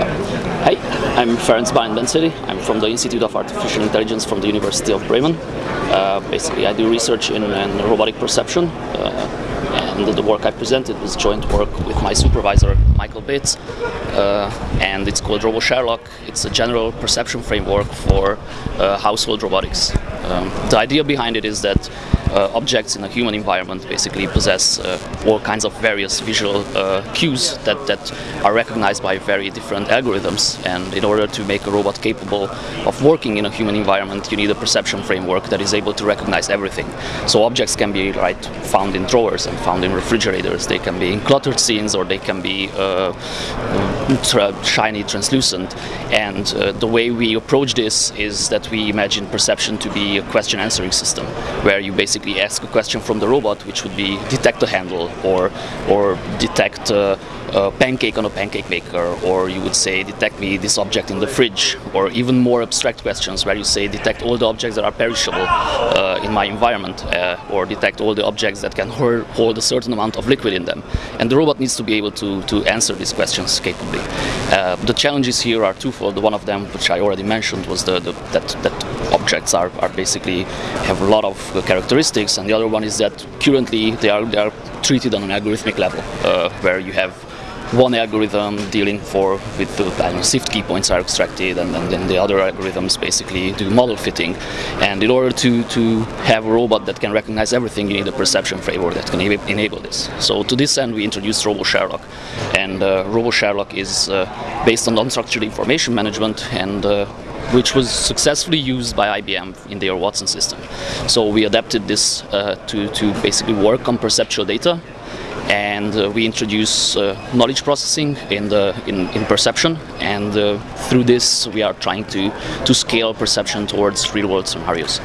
Hi, I'm Ferenc Bálint Benczédi. I'm from the Institute of Artificial Intelligence from the University of Bremen. Uh, basically, I do research in, in robotic perception, uh, and the work I presented was joint work with my supervisor, Michael Beetz, uh, and it's called RoboSherlock. It's a general perception framework for uh, household robotics. Um, the idea behind it is that objects in a human environment basically possess uh, all kinds of various visual uh, cues that, that are recognized by very different algorithms and in order to make a robot capable of working in a human environment you need a perception framework that is able to recognize everything. So objects can be right found in drawers and found in refrigerators, they can be in cluttered scenes or they can be shiny, translucent and uh, the way we approach this is that we imagine perception to be a question answering system where you basically basically ask a question from the robot, which would be detect a handle or or detect uh, a pancake on a pancake maker, or you would say detect me this object in the fridge, or even more abstract questions where you say detect all the objects that are perishable uh, in my environment, uh, or detect all the objects that can hold a certain amount of liquid in them. And the robot needs to be able to, to answer these questions capably. Uh, the challenges here are twofold. One of them, which I already mentioned, was the, the that, that objects are, are basically have a lot of characteristics, and the other one is that currently they are, they are treated on an algorithmic level, uh, where you have one algorithm dealing for with the know, SIFT key points are extracted and, and, then the other algorithms basically do model fitting and in order to, to have a robot that can recognize everything you need a perception framework that can enable this. So to this end we introduced RoboSherlock and uh, RoboSherlock is uh, based on unstructured information management and uh, which was successfully used by IBM in their Watson system. So we adapted this uh, to, to basically work on perceptual data and uh, we introduce uh, knowledge processing in the in, in perception. And uh, through this we are trying to to scale perception towards real world scenarios